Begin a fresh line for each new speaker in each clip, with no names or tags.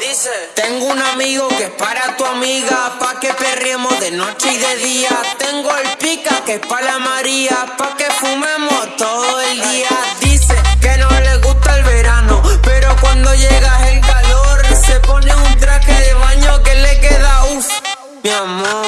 Dice: Tengo un amigo que es para tu amiga, pa' que perriemos de noche y de día. Tengo el pica que es para la María, pa' que fumemos todo el día. Dice que no le gusta el verano, pero cuando llega el calor, se pone un traje de baño que le queda uff, mi amor.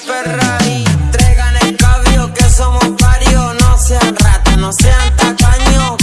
Ferrari. Traigan el cabio que somos varios. No sean ratas, no sean tacaños.